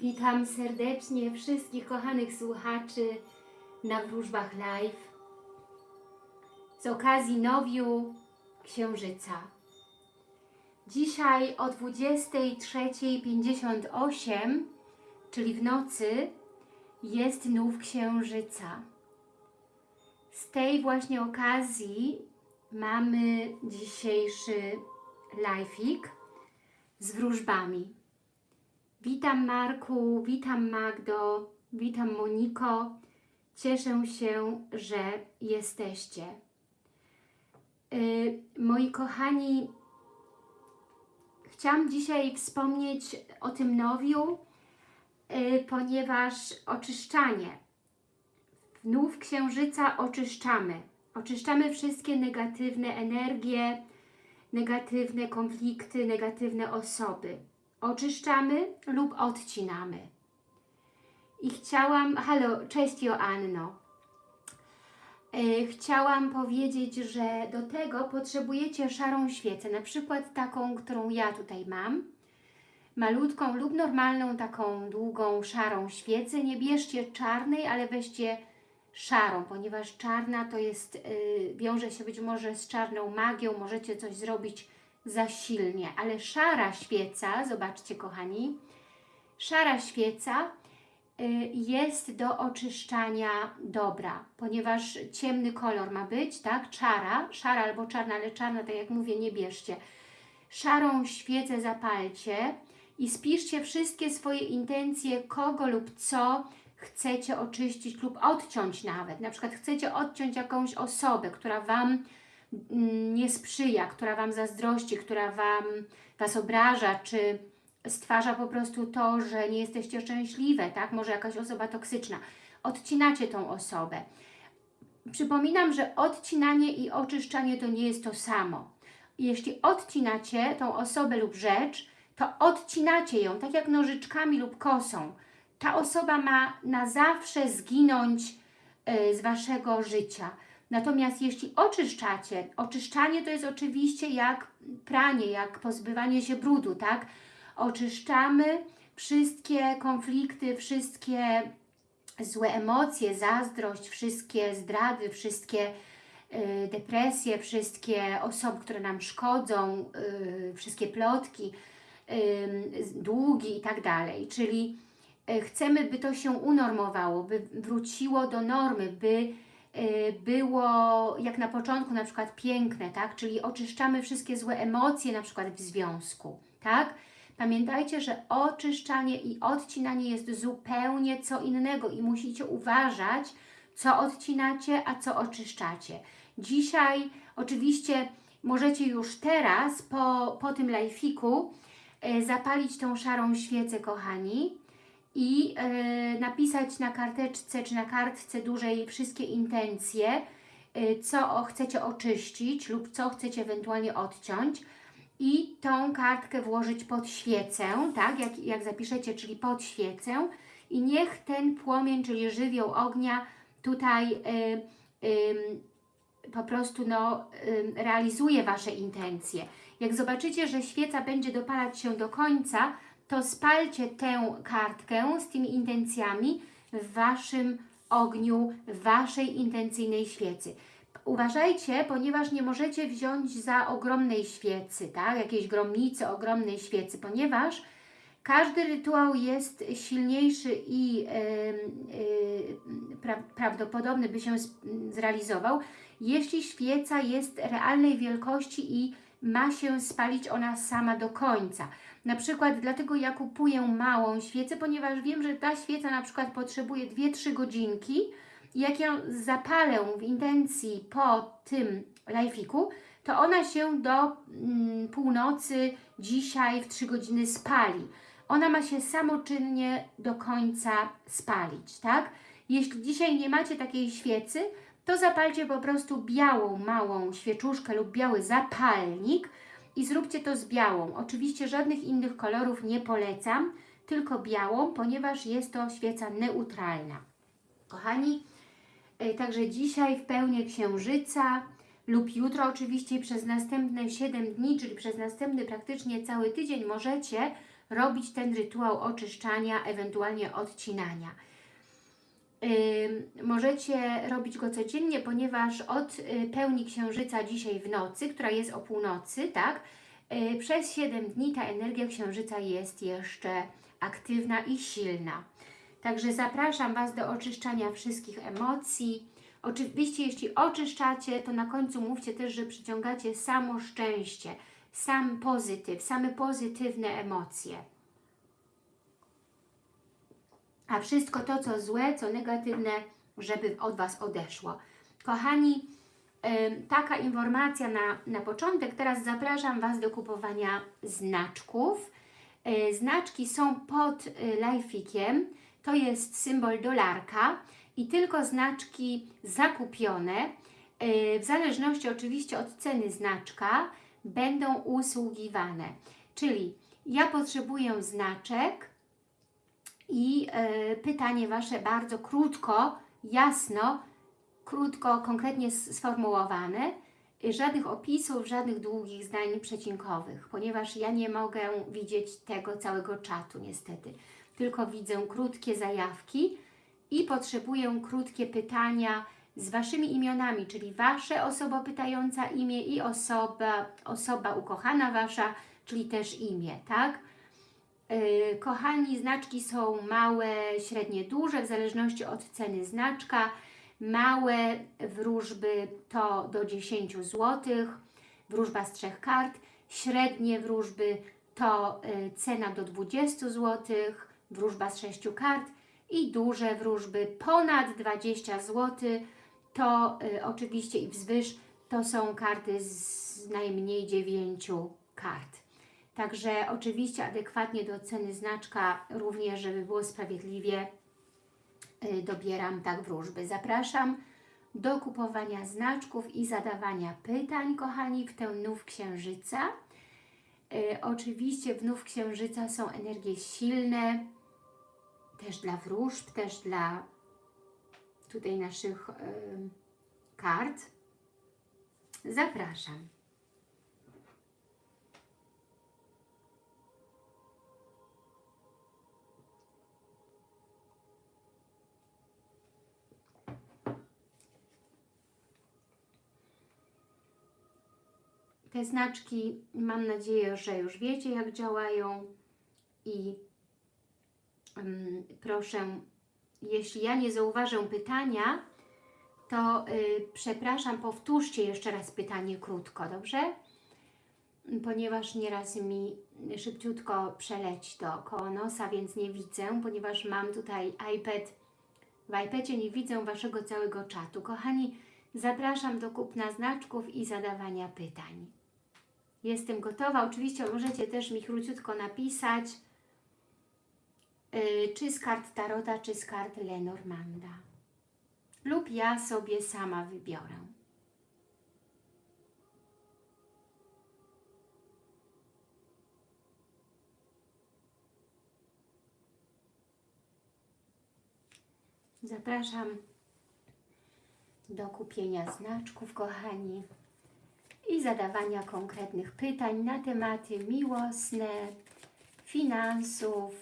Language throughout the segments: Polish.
Witam serdecznie wszystkich kochanych słuchaczy na wróżbach live z okazji nowiu Księżyca. Dzisiaj o 23.58, czyli w nocy, jest nów Księżyca. Z tej właśnie okazji mamy dzisiejszy live'ik z wróżbami. Witam Marku, witam Magdo, witam Moniko. Cieszę się, że jesteście. Yy, moi kochani, chciałam dzisiaj wspomnieć o tym nowiu, yy, ponieważ oczyszczanie. Nów księżyca oczyszczamy. Oczyszczamy wszystkie negatywne energie, negatywne konflikty, negatywne osoby oczyszczamy lub odcinamy. I chciałam, halo, cześć Joanno. E, chciałam powiedzieć, że do tego potrzebujecie szarą świecę, na przykład taką, którą ja tutaj mam. Malutką lub normalną, taką długą, szarą świecę. Nie bierzcie czarnej, ale weźcie szarą, ponieważ czarna to jest, yy, wiąże się być może z czarną magią, możecie coś zrobić za silnie, ale szara świeca, zobaczcie kochani, szara świeca y, jest do oczyszczania dobra, ponieważ ciemny kolor ma być, tak, czara, szara albo czarna, ale czarna, tak jak mówię, nie bierzcie. Szarą świecę zapalcie i spiszcie wszystkie swoje intencje, kogo lub co chcecie oczyścić lub odciąć nawet. Na przykład chcecie odciąć jakąś osobę, która Wam nie sprzyja, która Wam zazdrości, która Wam, Was obraża, czy stwarza po prostu to, że nie jesteście szczęśliwe, tak? Może jakaś osoba toksyczna. Odcinacie tą osobę. Przypominam, że odcinanie i oczyszczanie to nie jest to samo. Jeśli odcinacie tą osobę lub rzecz, to odcinacie ją, tak jak nożyczkami lub kosą. Ta osoba ma na zawsze zginąć y, z Waszego życia. Natomiast jeśli oczyszczacie, oczyszczanie to jest oczywiście jak pranie, jak pozbywanie się brudu, tak? Oczyszczamy wszystkie konflikty, wszystkie złe emocje, zazdrość, wszystkie zdrady, wszystkie y, depresje, wszystkie osoby, które nam szkodzą, y, wszystkie plotki, y, długi i tak dalej. Czyli y, chcemy, by to się unormowało, by wróciło do normy, by było jak na początku na przykład piękne, tak? Czyli oczyszczamy wszystkie złe emocje na przykład w związku, tak? Pamiętajcie, że oczyszczanie i odcinanie jest zupełnie co innego i musicie uważać, co odcinacie, a co oczyszczacie. Dzisiaj oczywiście możecie już teraz po, po tym lajfiku y, zapalić tą szarą świecę, kochani, i e, napisać na karteczce czy na kartce dużej wszystkie intencje, e, co chcecie oczyścić lub co chcecie ewentualnie odciąć i tą kartkę włożyć pod świecę, tak, jak, jak zapiszecie, czyli pod świecę i niech ten płomień, czyli żywioł ognia tutaj y, y, po prostu no, y, realizuje Wasze intencje. Jak zobaczycie, że świeca będzie dopalać się do końca, to spalcie tę kartkę z tymi intencjami w Waszym ogniu, w Waszej intencyjnej świecy. Uważajcie, ponieważ nie możecie wziąć za ogromnej świecy, tak? jakiejś gromnicy, ogromnej świecy, ponieważ każdy rytuał jest silniejszy i yy, yy, pra prawdopodobny, by się zrealizował, jeśli świeca jest realnej wielkości i ma się spalić ona sama do końca. Na przykład dlatego ja kupuję małą świecę, ponieważ wiem, że ta świeca na przykład potrzebuje 2-3 godzinki jak ją zapalę w intencji po tym lajfiku, to ona się do mm, północy dzisiaj w 3 godziny spali. Ona ma się samoczynnie do końca spalić, tak? Jeśli dzisiaj nie macie takiej świecy, to zapalcie po prostu białą, małą świeczuszkę lub biały zapalnik, i zróbcie to z białą. Oczywiście żadnych innych kolorów nie polecam, tylko białą, ponieważ jest to świeca neutralna. Kochani, e, także dzisiaj w pełni księżyca lub jutro oczywiście przez następne 7 dni, czyli przez następny praktycznie cały tydzień możecie robić ten rytuał oczyszczania, ewentualnie odcinania. Możecie robić go codziennie, ponieważ od y, pełni księżyca dzisiaj w nocy, która jest o północy, tak, y, przez 7 dni ta energia księżyca jest jeszcze aktywna i silna. Także zapraszam Was do oczyszczania wszystkich emocji. Oczywiście, jeśli oczyszczacie, to na końcu mówcie też, że przyciągacie samo szczęście, sam pozytyw, same pozytywne emocje. A wszystko to, co złe, co negatywne, żeby od Was odeszło. Kochani, taka informacja na, na początek. Teraz zapraszam Was do kupowania znaczków. Yy, znaczki są pod yy, lajfikiem. To jest symbol dolarka i tylko znaczki zakupione, yy, w zależności oczywiście od ceny znaczka, będą usługiwane. Czyli ja potrzebuję znaczek i e, pytanie Wasze bardzo krótko, jasno, krótko, konkretnie sformułowane. Żadnych opisów, żadnych długich zdań przecinkowych, ponieważ ja nie mogę widzieć tego całego czatu niestety. Tylko widzę krótkie zajawki i potrzebuję krótkie pytania z Waszymi imionami, czyli Wasze osoba pytająca imię i osoba, osoba ukochana Wasza, czyli też imię, tak? Yy, Kochani, znaczki są małe, średnie, duże, w zależności od ceny znaczka. Małe wróżby to do 10 zł, wróżba z trzech kart. Średnie wróżby to y, cena do 20 zł, wróżba z sześciu kart. I duże wróżby ponad 20 zł, to y, oczywiście i wzwyż to są karty z najmniej 9 kart. Także oczywiście adekwatnie do ceny znaczka, również żeby było sprawiedliwie, y, dobieram tak wróżby. Zapraszam do kupowania znaczków i zadawania pytań, kochani, w ten nów księżyca. Y, oczywiście w nów księżyca są energie silne, też dla wróżb, też dla tutaj naszych y, kart. Zapraszam. Te znaczki mam nadzieję, że już wiecie jak działają i ym, proszę, jeśli ja nie zauważę pytania, to y, przepraszam, powtórzcie jeszcze raz pytanie krótko, dobrze? Ponieważ nieraz mi szybciutko przeleci to koło nosa, więc nie widzę, ponieważ mam tutaj iPad. W iPadzie nie widzę Waszego całego czatu. Kochani, zapraszam do kupna znaczków i zadawania pytań. Jestem gotowa. Oczywiście możecie też mi króciutko napisać, yy, czy z kart Tarota, czy z kart Lenormanda. Lub ja sobie sama wybiorę. Zapraszam do kupienia znaczków, kochani i zadawania konkretnych pytań na tematy miłosne, finansów,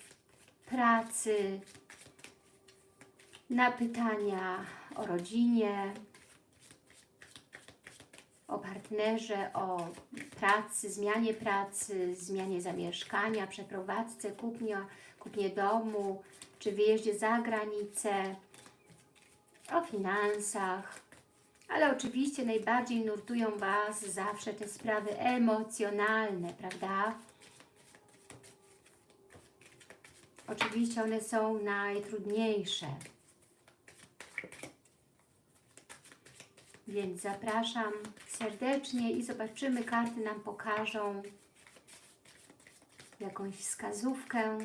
pracy, na pytania o rodzinie, o partnerze, o pracy, zmianie pracy, zmianie zamieszkania, przeprowadzce, kupnie, kupnie domu, czy wyjeździe za granicę, o finansach, ale oczywiście najbardziej nurtują Was zawsze te sprawy emocjonalne, prawda? Oczywiście one są najtrudniejsze. Więc zapraszam serdecznie i zobaczymy, karty nam pokażą jakąś wskazówkę.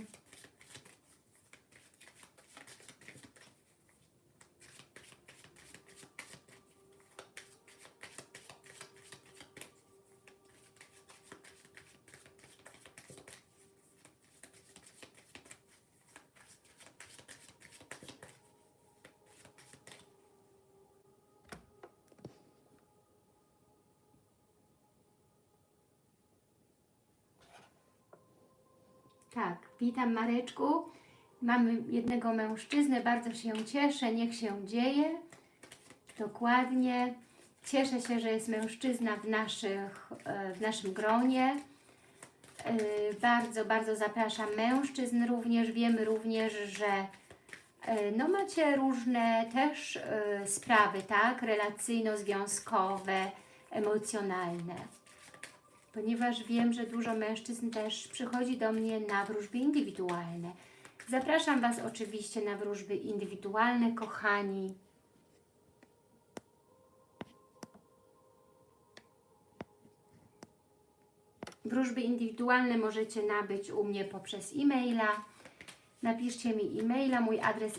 Witam Mareczku. Mamy jednego mężczyznę, bardzo się cieszę, niech się dzieje. Dokładnie. Cieszę się, że jest mężczyzna w, naszych, e, w naszym gronie. E, Bardzo, bardzo zapraszam mężczyzn również. Wiemy również, że e, no macie różne też sprawy, tak? Relacyjno-związkowe, emocjonalne. Ponieważ wiem, że dużo mężczyzn też przychodzi do mnie na wróżby indywidualne. Zapraszam Was oczywiście na wróżby indywidualne, kochani. Wróżby indywidualne możecie nabyć u mnie poprzez e-maila. Napiszcie mi e-maila, mój adres,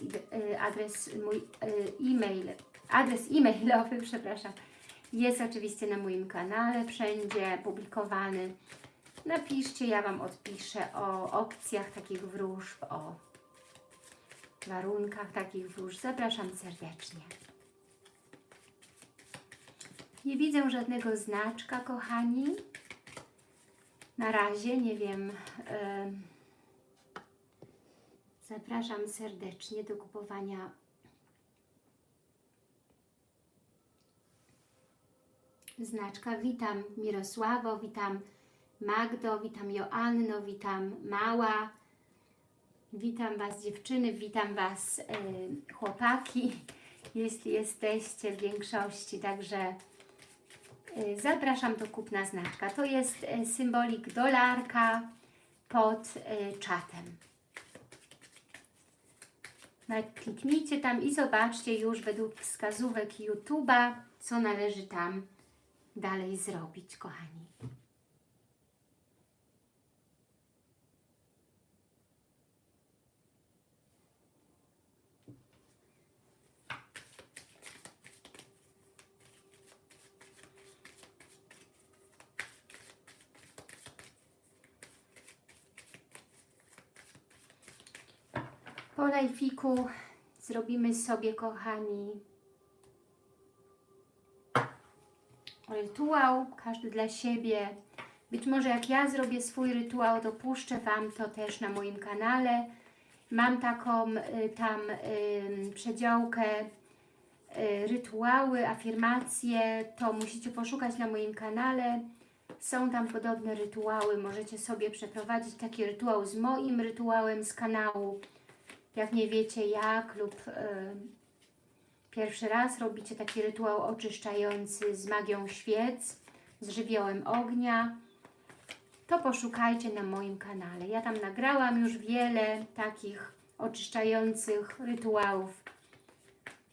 y, adres mój y, e-mail, adres e-mailowy, przepraszam, jest oczywiście na moim kanale, wszędzie publikowany. Napiszcie, ja Wam odpiszę o opcjach takich wróżb, o warunkach takich wróżb. Zapraszam serdecznie. Nie widzę żadnego znaczka, kochani. Na razie, nie wiem. em, zapraszam serdecznie do kupowania znaczka. Witam Mirosławo, witam Magdo, witam Joanno, witam Mała. Witam Was dziewczyny, witam Was e, chłopaki, jeśli jesteście w większości, także e, zapraszam do kupna znaczka. To jest e, symbolik dolarka pod czatem. Kliknijcie tam i zobaczcie już według wskazówek YouTube'a, co należy tam dalej zrobić, kochani. Po lajfiku zrobimy sobie, kochani, rytuał, każdy dla siebie. Być może jak ja zrobię swój rytuał, to puszczę Wam to też na moim kanale. Mam taką y, tam przedziałkę y, rytuały, afirmacje, to musicie poszukać na moim kanale. Są tam podobne rytuały, możecie sobie przeprowadzić taki rytuał z moim rytuałem z kanału. Jak nie wiecie jak lub y, pierwszy raz robicie taki rytuał oczyszczający z magią świec, z żywiołem ognia, to poszukajcie na moim kanale. Ja tam nagrałam już wiele takich oczyszczających rytuałów,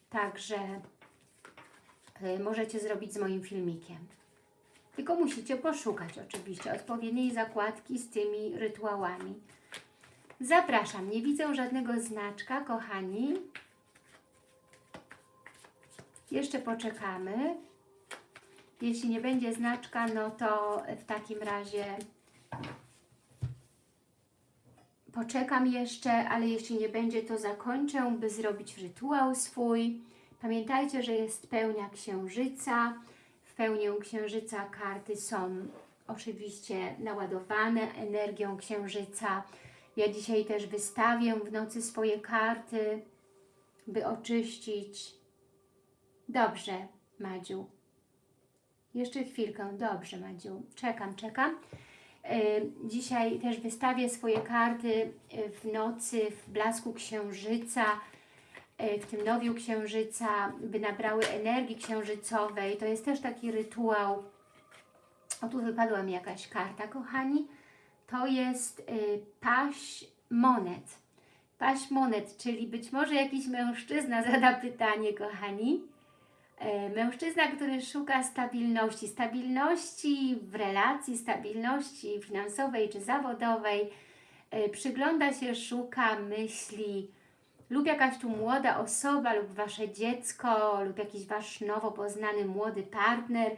także y, możecie zrobić z moim filmikiem. Tylko musicie poszukać oczywiście odpowiedniej zakładki z tymi rytuałami. Zapraszam, nie widzę żadnego znaczka, kochani. Jeszcze poczekamy. Jeśli nie będzie znaczka, no to w takim razie poczekam jeszcze, ale jeśli nie będzie, to zakończę, by zrobić rytuał swój. Pamiętajcie, że jest pełnia księżyca. W pełnię księżyca karty są oczywiście naładowane energią księżyca. Ja dzisiaj też wystawię w nocy swoje karty, by oczyścić. Dobrze, Madziu. Jeszcze chwilkę. Dobrze, Madziu. Czekam, czekam. Y, Dzisiaj też wystawię swoje karty y, w nocy, w blasku księżyca, y, w tym nowiu księżyca, by nabrały energii księżycowej. To jest też taki rytuał. O, tu wypadła mi jakaś karta, kochani. To jest paść monet. Paść monet, czyli być może jakiś mężczyzna zada pytanie, kochani. E, Mężczyzna, który szuka stabilności, stabilności w relacji, stabilności finansowej czy zawodowej, e, przygląda się, szuka, myśli, lub jakaś tu młoda osoba, lub Wasze dziecko, lub jakiś Wasz nowo poznany młody partner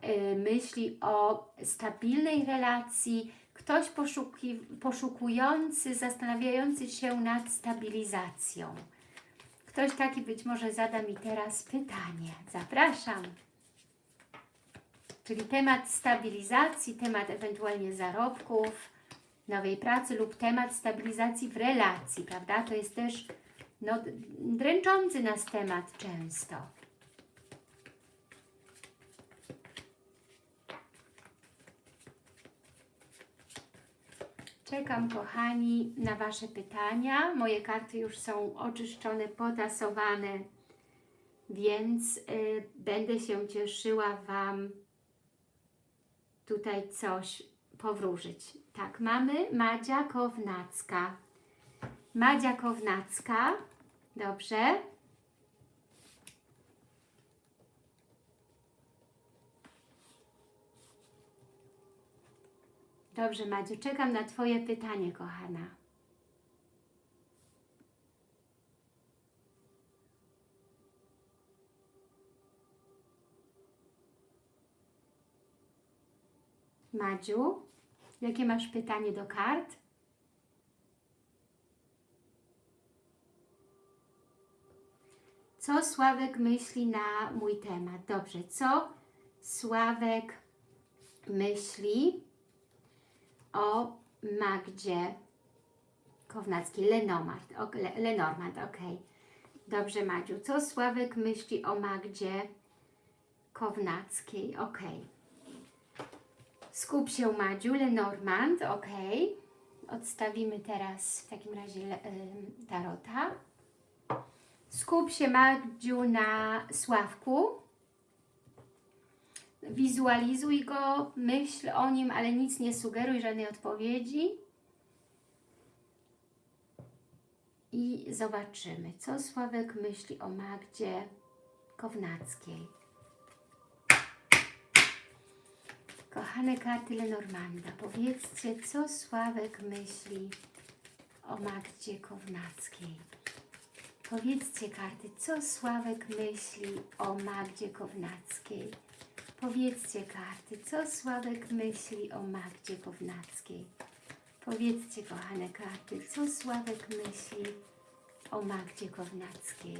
e, myśli o stabilnej relacji, ktoś poszuki, poszukujący, zastanawiający się nad stabilizacją. Ktoś taki być może zada mi teraz pytanie. Zapraszam. Czyli temat stabilizacji, temat ewentualnie zarobków, nowej pracy lub temat stabilizacji w relacji, prawda? To jest też no, dręczący nas temat często. Czekam, kochani, na Wasze pytania. Moje karty już są oczyszczone, potasowane, więc y, będę się cieszyła Wam tutaj coś powróżyć. Tak, mamy Madzia Kownacka. Madzia Kownacka. Dobrze. Dobrze, Madziu, czekam na Twoje pytanie, kochana. Madziu, jakie masz pytanie do kart? Co Sławek myśli na mój temat? Dobrze, co Sławek myśli o Magdzie Kownackiej, Lenormand, Lenormand, ok. Dobrze, Madziu. Co Sławek myśli o Magdzie Kownackiej? Ok. Skup się, Madziu, Lenormand, ok. Odstawimy teraz w takim razie tarota. Skup się, Madziu, na Sławku. Wizualizuj go, myśl o nim, ale nic nie sugeruj, żadnej odpowiedzi. I zobaczymy, co Sławek myśli o Magdzie Kownackiej. Kochane karty Lenormanda, powiedzcie, co Sławek myśli o Magdzie Kownackiej. Powiedzcie karty, co Sławek myśli o Magdzie Kownackiej. Powiedzcie karty, co Sławek myśli o Magdzie Kownackiej. Powiedzcie, kochane karty, co Sławek myśli o Magdzie Kownackiej.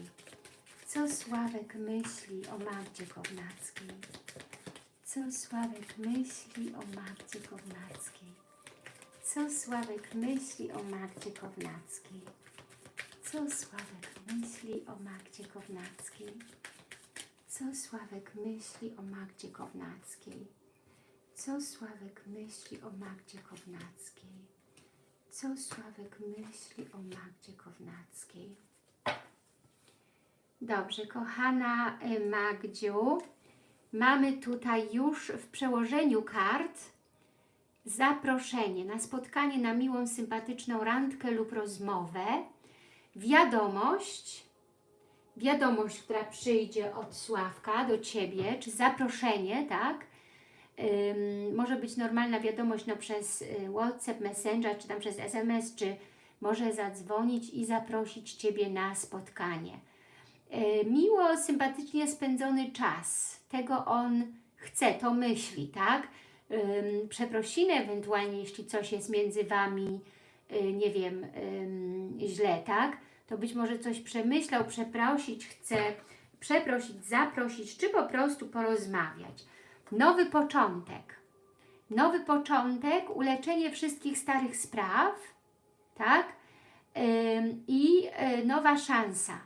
Co Sławek myśli o Magdzie Kownackiej. Co Sławek myśli o Magdzie Kownackiej. Co Sławek myśli o Magdzie Kownackiej. Co Sławek myśli o Magdzie Kownackiej. Co Sławek myśli o Magdzie Kownackiej? Co Sławek myśli o Magdzie Kownackiej? Co Sławek myśli o Magdzie Kownackiej? Dobrze, kochana e, Magdziu, mamy tutaj już w przełożeniu kart zaproszenie na spotkanie na miłą, sympatyczną randkę lub rozmowę, wiadomość, wiadomość, która przyjdzie od Sławka do Ciebie, czy zaproszenie, tak? Ym, może być normalna wiadomość no, przez y, WhatsApp, Messenger, czy tam przez SMS, czy może zadzwonić i zaprosić Ciebie na spotkanie. Yy, miło, sympatycznie spędzony czas, tego on chce, to myśli, tak? Ym, przeprosiny ewentualnie, jeśli coś jest między Wami, yy, nie wiem, yy, źle, tak? To być może coś przemyślał, przeprosić chce, przeprosić, zaprosić, czy po prostu porozmawiać. Nowy początek. Nowy początek, uleczenie wszystkich starych spraw, tak? I y, nowa szansa.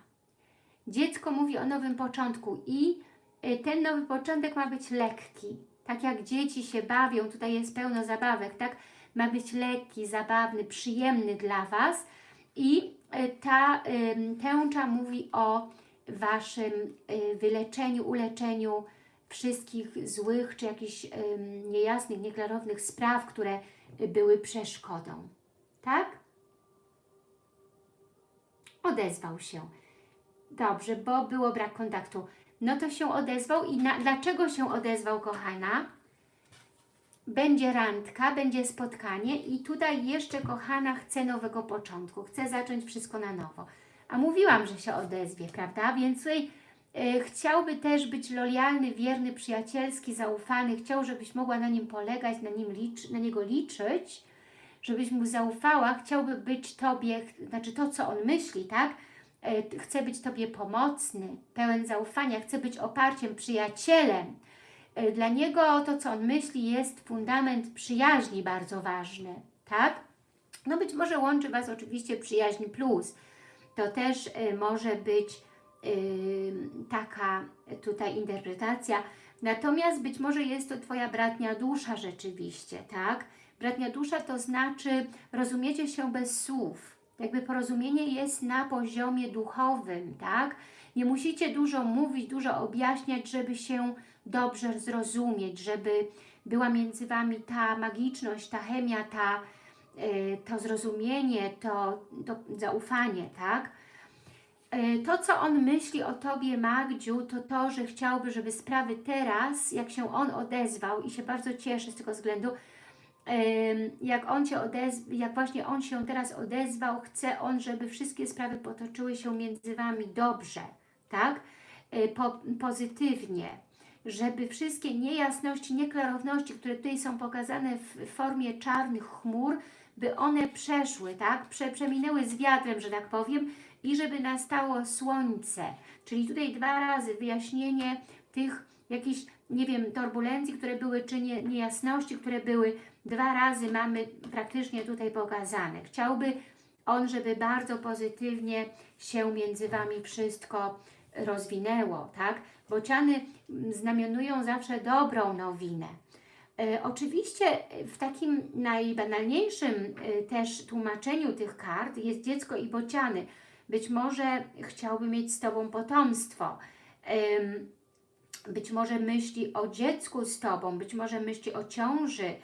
Dziecko mówi o nowym początku i y, ten nowy początek ma być lekki. Tak jak dzieci się bawią, tutaj jest pełno zabawek, tak? Ma być lekki, zabawny, przyjemny dla Was i ta tęcza mówi o Waszym e, wyleczeniu, uleczeniu wszystkich złych czy jakichś niejasnych, nieklarownych spraw, które były przeszkodą. Tak? Odezwał się. Dobrze, bo było brak kontaktu. No to się odezwał i na, dlaczego się odezwał, kochana? Będzie randka, będzie spotkanie i tutaj jeszcze kochana chce nowego początku, chce zacząć wszystko na nowo. A mówiłam, że się odezwie, prawda? Więc tutaj y, chciałby też być lojalny, wierny, przyjacielski, zaufany, chciał, żebyś mogła na nim polegać, na, nim licz, na niego liczyć, żebyś mu zaufała, chciałby być Tobie, znaczy to, co on myśli, tak? Y, chce być Tobie pomocny, pełen zaufania, chce być oparciem, przyjacielem, dla niego to, co on myśli, jest fundament przyjaźni bardzo ważny, tak? No być może łączy Was oczywiście przyjaźń plus. To też y, może być y, taka tutaj interpretacja. Natomiast być może jest to Twoja bratnia dusza rzeczywiście, tak? Bratnia dusza to znaczy rozumiecie się bez słów. Jakby porozumienie jest na poziomie duchowym, tak? Nie musicie dużo mówić, dużo objaśniać, żeby się dobrze zrozumieć, żeby była między Wami ta magiczność, ta chemia, ta, y, to zrozumienie, to, to zaufanie, tak? Y, To, co on myśli o Tobie, Magdziu, to to, że chciałby, żeby sprawy teraz, jak się on odezwał i się bardzo cieszę z tego względu, jak on się odezwał, jak właśnie on się teraz odezwał, chce on, żeby wszystkie sprawy potoczyły się między Wami dobrze, tak? Y, Po, pozytywnie, żeby wszystkie niejasności, nieklarowności, które tutaj są pokazane w formie czarnych chmur, by one przeszły, tak? Prze, przeminęły z wiatrem, że tak powiem, i żeby nastało słońce. Czyli tutaj dwa razy wyjaśnienie tych jakichś, nie wiem, turbulencji, które były, czy nie, niejasności, które były, dwa razy mamy praktycznie tutaj pokazane. Chciałby on, żeby bardzo pozytywnie się między Wami wszystko rozwinęło, tak? Bociany znamionują zawsze dobrą nowinę. E, oczywiście w takim najbanalniejszym e, też tłumaczeniu tych kart jest dziecko i bociany. Być może chciałby mieć z Tobą potomstwo. Być może myśli o dziecku z Tobą, być może myśli o ciąży,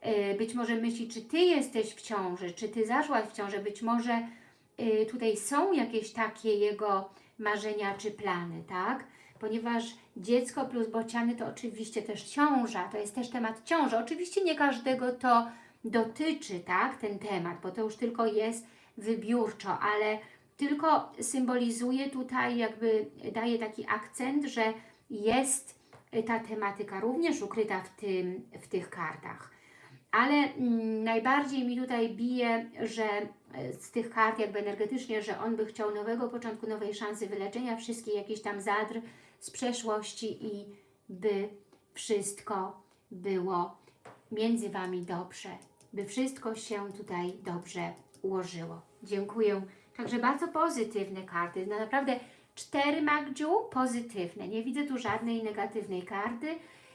e, być może myśli, czy Ty jesteś w ciąży, czy Ty zaszłaś w ciążę, być może e, tutaj są jakieś takie jego marzenia czy plany, tak? Ponieważ dziecko plus bociany to oczywiście też ciąża, to jest też temat ciąży. Oczywiście nie każdego to dotyczy, tak, ten temat, bo to już tylko jest wybiórczo, ale tylko symbolizuje tutaj, jakby daje taki akcent, że jest ta tematyka również ukryta w, tym, w tych kartach. Ale mm, najbardziej mi tutaj bije, że e, z tych kart jakby energetycznie, że on by chciał nowego początku, nowej szansy wyleczenia wszystkich jakichś tam zadr z przeszłości i by wszystko było między Wami dobrze, by wszystko się tutaj dobrze ułożyło. Dziękuję. Także bardzo pozytywne karty. No naprawdę cztery Magdziu pozytywne. Nie widzę tu żadnej negatywnej karty.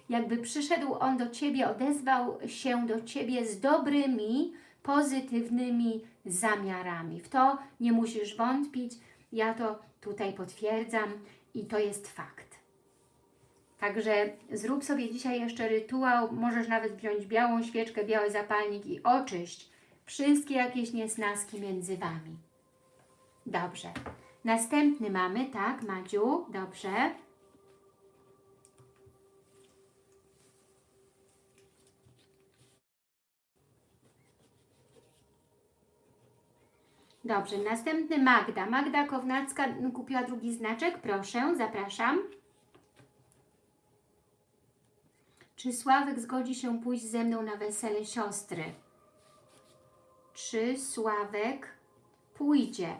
Jakby przyszedł on do Ciebie, odezwał się do Ciebie z dobrymi, pozytywnymi zamiarami. W to nie musisz wątpić. Ja to tutaj potwierdzam i to jest fakt. Także zrób sobie dzisiaj jeszcze rytuał, możesz nawet wziąć białą świeczkę, biały zapalnik i oczyść wszystkie jakieś niesnaski między Wami. Dobrze. Następny mamy, tak, Madziu, dobrze. Dobrze, następny Magda. Magda Kownacka kupiła drugi znaczek, proszę, zapraszam. Czy Sławek zgodzi się pójść ze mną na wesele siostry? Czy Sławek pójdzie?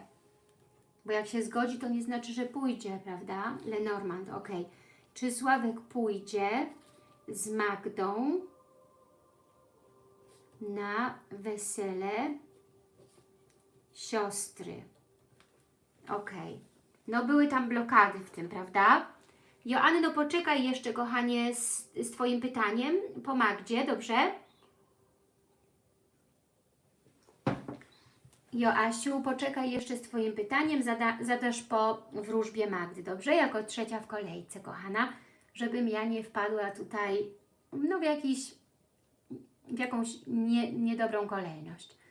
Bo jak się zgodzi, to nie znaczy, że pójdzie, prawda? Lenormand, ok. Czy Sławek pójdzie z Magdą na wesele siostry? Ok. No były tam blokady w tym, prawda? Joanny, no poczekaj jeszcze, kochanie, z, z Twoim pytaniem po Magdzie, dobrze? Joasiu, poczekaj jeszcze z Twoim pytaniem, zada, zadasz po wróżbie Magdy, dobrze? Jako trzecia w kolejce, kochana, żebym ja nie wpadła tutaj no w jakiś, w jakąś nie, niedobrą kolejność.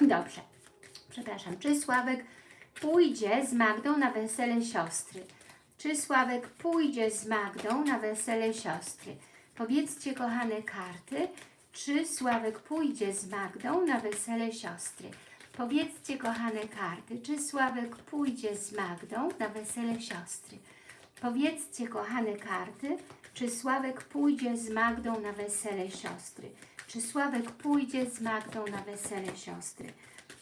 Dobrze, przepraszam. Czy Sławek pójdzie z Magdą na wesele siostry? Czy Sławek pójdzie z Magdą na wesele siostry? Powiedzcie, kochane karty, czy Sławek pójdzie z Magdą na wesele siostry? Powiedzcie, kochane karty, czy Sławek pójdzie z Magdą na wesele siostry? Powiedzcie, kochane karty, czy Sławek pójdzie z Magdą na wesele siostry? Czy Sławek pójdzie z Magdą na wesele siostry?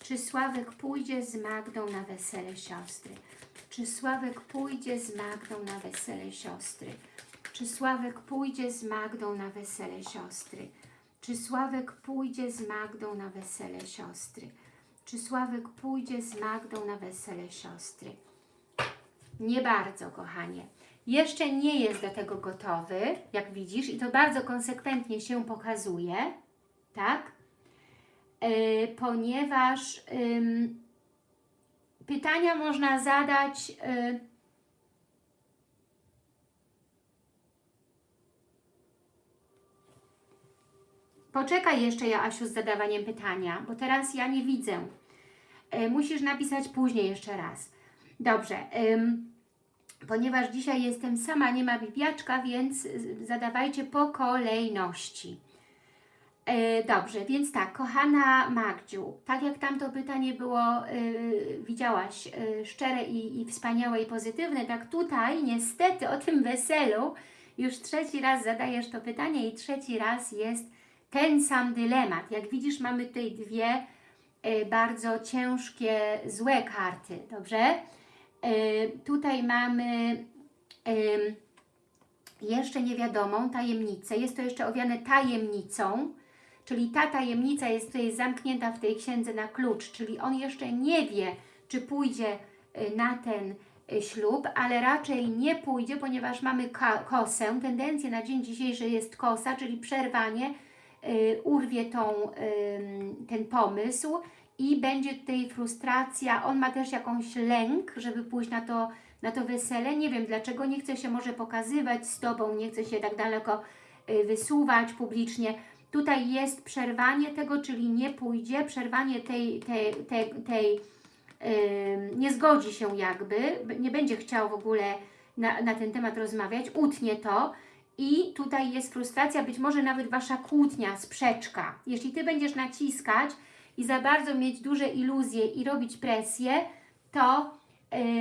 Czy Sławek pójdzie z Magdą na wesele siostry? Czy Sławek pójdzie z Magdą na wesele siostry? Czy Sławek pójdzie z Magdą na wesele siostry? Czy Sławek pójdzie z Magdą na wesele siostry? Czy Sławek pójdzie z Magdą na wesele siostry? Nie bardzo, kochanie. Jeszcze nie jest do tego gotowy, jak widzisz, i to bardzo konsekwentnie się pokazuje, tak? Yy, ponieważ ym, pytania można zadać yy, Poczekaj jeszcze, Joasiu, z zadawaniem pytania, bo teraz ja nie widzę. E, musisz napisać później jeszcze raz. Dobrze. Ponieważ dzisiaj jestem sama, nie ma bibiaczka, więc y, zadawajcie po kolejności. E, dobrze, więc tak, kochana Magdziu, tak jak tamto pytanie było, y, widziałaś, y, szczere i, i wspaniałe i pozytywne, tak tutaj niestety o tym weselu już trzeci raz zadajesz to pytanie i trzeci raz jest ten sam dylemat. Jak widzisz, mamy tutaj dwie y, bardzo ciężkie, złe karty, dobrze? Y, tutaj mamy jeszcze niewiadomą tajemnicę. Jest to jeszcze owiane tajemnicą, czyli ta tajemnica jest tutaj zamknięta w tej księdze na klucz, czyli on jeszcze nie wie, czy pójdzie na ten ślub, ale raczej nie pójdzie, ponieważ mamy kosę. Tendencja na dzień dzisiejszy jest kosa, czyli przerwanie, urwie tą, ten pomysł i będzie tutaj frustracja. On ma też jakąś lęk, żeby pójść na to, na to wesele. Nie wiem dlaczego, nie chce się może pokazywać z Tobą, nie chce się tak daleko y, wysuwać publicznie. Tutaj jest przerwanie tego, czyli nie pójdzie, przerwanie tej, tej, tej, tej yy, nie zgodzi się jakby, nie będzie chciał w ogóle na, na ten temat rozmawiać, utnie to, i tutaj jest frustracja, być może nawet Wasza kłótnia, sprzeczka. Jeśli Ty będziesz naciskać i za bardzo mieć duże iluzje i robić presję, to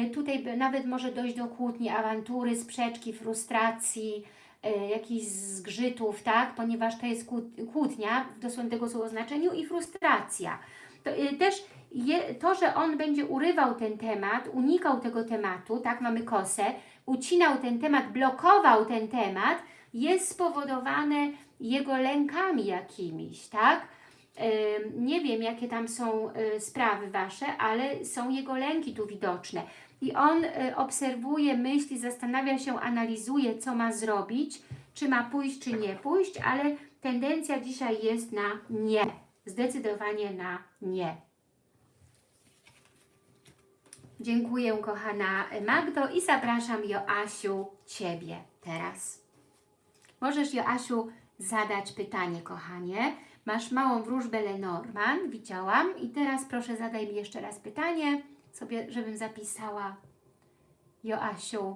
y, tutaj nawet może dojść do kłótni, awantury, sprzeczki, frustracji, y, jakichś zgrzytów, tak? Ponieważ to jest kłótnia w dosłownym tego słowa znaczeniu i frustracja. To, y, też je, to, że on będzie urywał ten temat, unikał tego tematu, tak, mamy kosę, ucinał ten temat, blokował ten temat, jest spowodowane jego lękami jakimiś, tak? Nie wiem, jakie tam są y, sprawy Wasze, ale są jego lęki tu widoczne. I on y, obserwuje, myśli, zastanawia się, analizuje, co ma zrobić, czy ma pójść, czy nie pójść, ale tendencja dzisiaj jest na nie. Zdecydowanie na nie. Dziękuję kochana Magdo i zapraszam Joasiu Ciebie teraz. Możesz Joasiu zadać pytanie kochanie. Masz małą wróżbę Lenormand, widziałam i teraz proszę zadaj mi jeszcze raz pytanie, sobie, żebym zapisała Joasiu.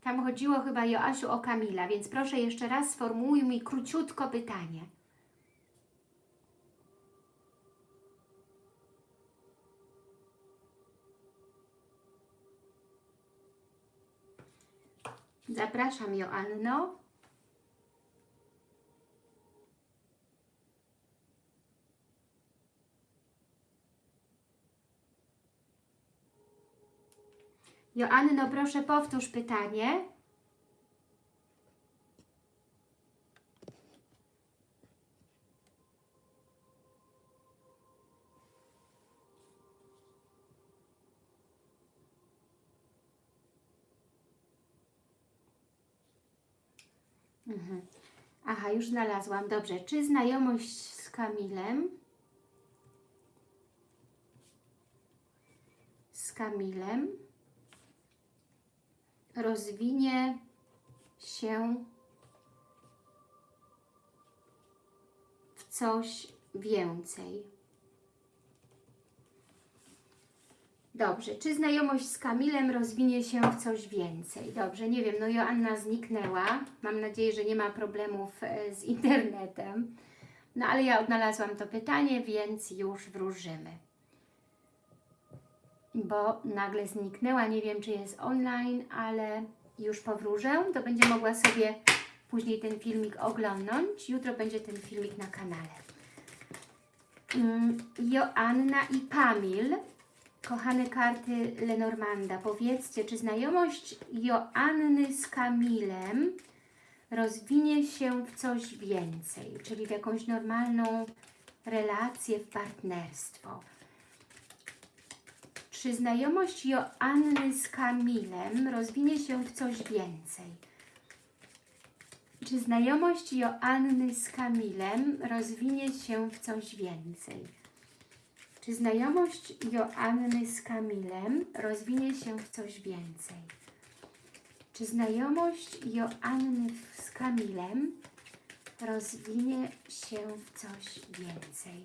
Tam chodziło chyba Joasiu o Kamila, więc proszę jeszcze raz sformułuj mi króciutko pytanie. Zapraszam Joanno. Joanno, proszę powtórz pytanie. Mhm. Aha, już znalazłam. Dobrze. Czy znajomość z Kamilem z Kamilem rozwinie się w coś więcej. Dobrze, czy znajomość z Kamilem rozwinie się w coś więcej? Dobrze, nie wiem, no Joanna zniknęła. Mam nadzieję, że nie ma problemów e, z internetem. No ale ja odnalazłam to pytanie, więc już wróżymy bo nagle zniknęła. Nie wiem, czy jest online, ale już powróżę. To będzie mogła sobie później ten filmik oglądnąć. Jutro będzie ten filmik na kanale. Mm, Joanna i Kamil, kochane karty Lenormanda, powiedzcie, czy znajomość Joanny z Kamilem rozwinie się w coś więcej, czyli w jakąś normalną relację, w partnerstwo. Czy znajomość Joanny z Kamilem rozwinie się w coś więcej? Czy znajomość Joanny z Kamilem rozwinie się w coś więcej? Czy znajomość Joanny z Kamilem rozwinie się w coś więcej? Czy znajomość Joanny z Kamilem rozwinie się w coś więcej?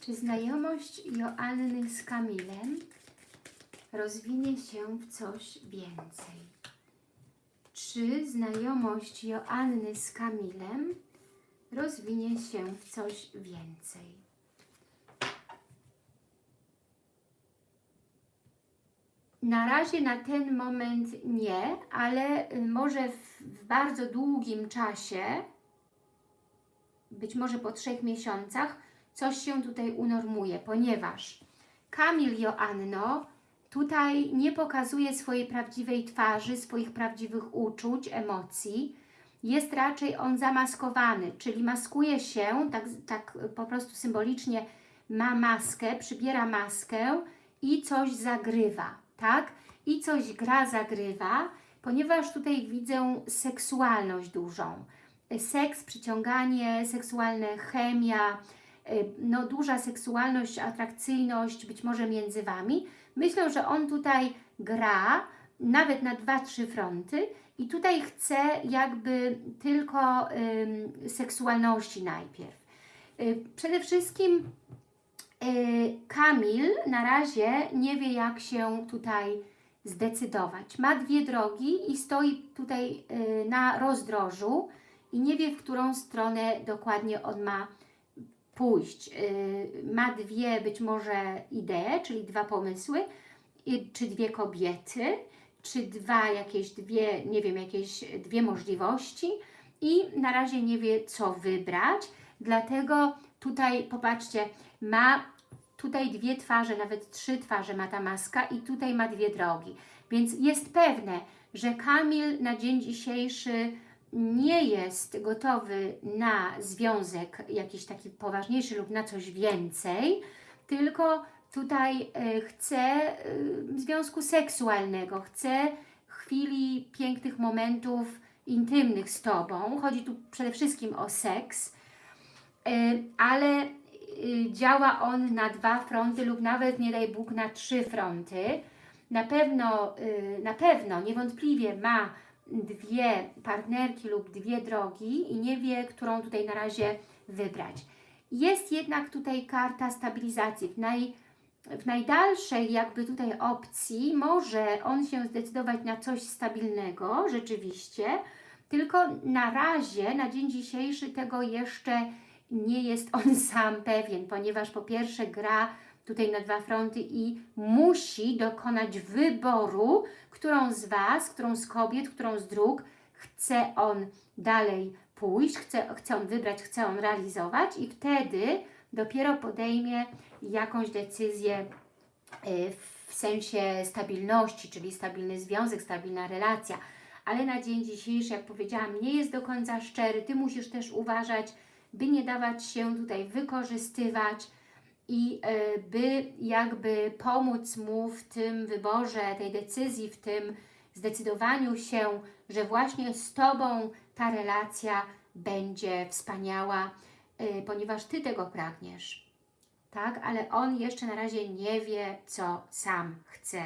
Czy znajomość Joanny z Kamilem rozwinie się w coś więcej? Czy znajomość Joanny z Kamilem rozwinie się w coś więcej? Na razie na ten moment nie, ale y, może w, w bardzo długim czasie, być może po trzech miesiącach, coś się tutaj unormuje, ponieważ Kamil Joanno tutaj nie pokazuje swojej prawdziwej twarzy, swoich prawdziwych uczuć, emocji. Jest raczej on zamaskowany, czyli maskuje się, tak, tak po prostu symbolicznie ma maskę, przybiera maskę i coś zagrywa, tak? I coś gra, zagrywa, ponieważ tutaj widzę seksualność dużą. Seks, przyciąganie, seksualne chemia, y, no duża seksualność, atrakcyjność być może między Wami. Myślę, że on tutaj gra nawet na dwa, trzy fronty i tutaj chce jakby tylko ym, seksualności najpierw. Y, przede wszystkim y, Kamil na razie nie wie jak się tutaj zdecydować. Ma dwie drogi i stoi tutaj y, na rozdrożu i nie wie w którą stronę dokładnie on ma pójść. Y, ma dwie być może idee, czyli dwa pomysły, i- czy dwie kobiety, czy dwa jakieś dwie, nie wiem, jakieś dwie możliwości i na razie nie wie co wybrać, dlatego tutaj popatrzcie, ma tutaj dwie twarze, nawet trzy twarze ma ta maska i tutaj ma dwie drogi, więc jest pewne, że Kamil na dzień dzisiejszy nie jest gotowy na związek jakiś taki poważniejszy lub na coś więcej, tylko tutaj e, chce e, związku seksualnego, chce chwili, pięknych momentów intymnych z Tobą. Chodzi tu przede wszystkim o seks, e, ale działa on na dwa fronty lub nawet, nie daj Bóg, na trzy fronty. Na pewno, na pewno, niewątpliwie ma dwie partnerki lub dwie drogi i nie wie, którą tutaj na razie wybrać. Jest jednak tutaj karta stabilizacji. W, naj, w najdalszej jakby tutaj opcji może on się zdecydować na coś stabilnego, rzeczywiście, tylko na razie, na dzień dzisiejszy tego jeszcze nie jest on sam pewien, ponieważ po pierwsze gra tutaj na dwa fronty i musi dokonać wyboru, którą z Was, którą z kobiet, którą z dróg chce on dalej pójść, chce, chce on wybrać, chce on realizować i wtedy dopiero podejmie jakąś decyzję y, w sensie stabilności, czyli stabilny związek, stabilna relacja. Ale na dzień dzisiejszy, jak powiedziałam, nie jest do końca szczery. Ty musisz też uważać, by nie dawać się tutaj wykorzystywać i e, by jakby pomóc mu w tym wyborze, tej decyzji, w tym zdecydowaniu się, że właśnie z Tobą ta relacja będzie wspaniała, e, ponieważ Ty tego pragniesz. Tak, ale on jeszcze na razie nie wie, co sam chce.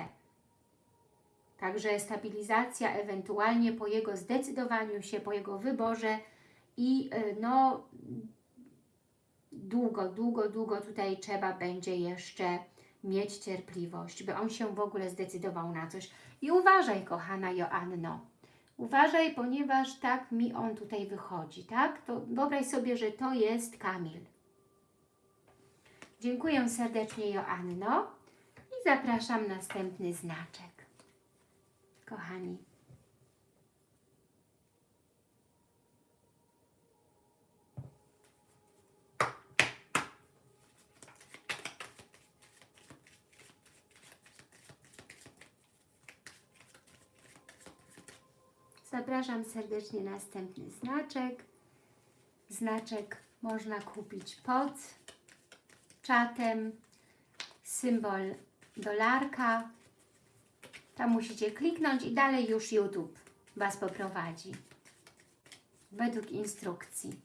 Także stabilizacja ewentualnie po jego zdecydowaniu się, po jego wyborze i y, no długo, długo, długo tutaj trzeba będzie jeszcze mieć cierpliwość, by on się w ogóle zdecydował na coś. I uważaj, kochana Joanno, uważaj, ponieważ tak mi on tutaj wychodzi, tak? To wyobraź sobie, że to jest Kamil. Dziękuję serdecznie, Joanno i zapraszam następny znaczek. Kochani. Zapraszam serdecznie na następny znaczek. Znaczek można kupić pod czatem. Symbol dolarka. Tam musicie kliknąć i dalej już YouTube Was poprowadzi. Według instrukcji.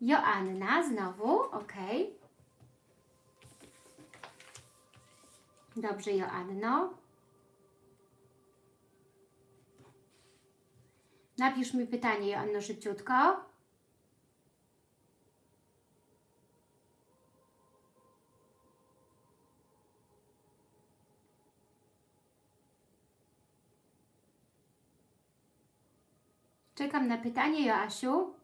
Joanna znowu, ok. Dobrze, Joanno. Napisz mi pytanie, Joanno, szybciutko. Czekam na pytanie, Joasiu.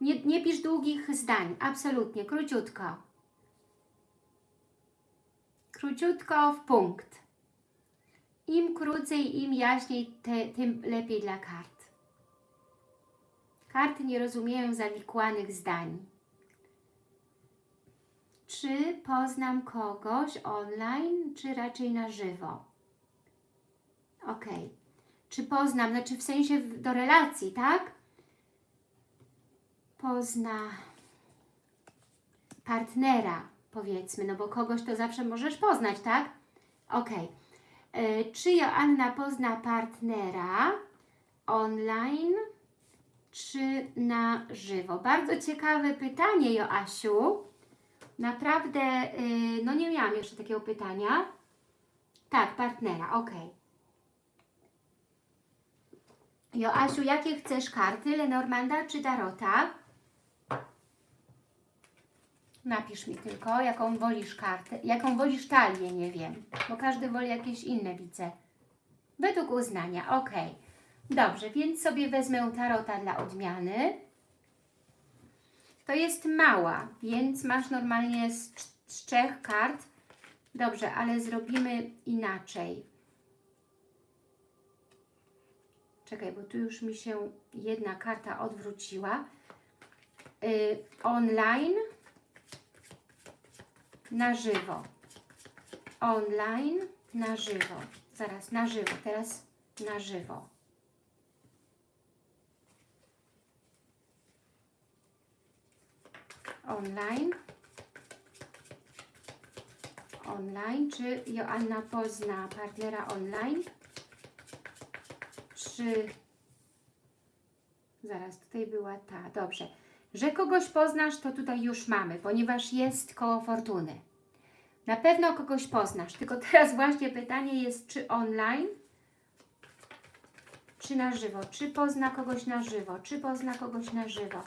Nie, nie pisz długich zdań, absolutnie, króciutko. Króciutko w punkt. Im krócej, im jaśniej, te, tym lepiej dla kart. Karty nie rozumieją zawikłanych zdań. Czy poznam kogoś online, czy raczej na żywo? Ok. Czy poznam, znaczy w sensie do relacji, tak? Pozna partnera, powiedzmy, no bo kogoś to zawsze możesz poznać, tak? Ok. Czy Joanna pozna partnera online, czy na żywo? Bardzo ciekawe pytanie, Joasiu. Naprawdę, y, no nie miałam jeszcze takiego pytania. Tak, partnera, ok. Joasiu, jakie chcesz karty? Lenormanda czy Tarota? Napisz mi tylko, jaką wolisz kartę, jaką wolisz talię, nie wiem, bo każdy woli jakieś inne, widzę. Według uznania, ok. Dobrze, więc sobie wezmę Tarota dla odmiany. To jest mała, więc masz normalnie z, z trzech kart. Dobrze, ale zrobimy inaczej. Czekaj, bo tu już mi się jedna karta odwróciła. Y, online na żywo. Online na żywo. Zaraz, na żywo. Teraz na żywo. Online. Online. Czy Joanna pozna partnera online? Czy... Zaraz, tutaj była ta. Dobrze. Że kogoś poznasz, to tutaj już mamy, ponieważ jest koło fortuny. Na pewno kogoś poznasz, tylko teraz właśnie pytanie jest, czy online, czy na żywo, czy pozna kogoś na żywo, czy pozna kogoś na żywo,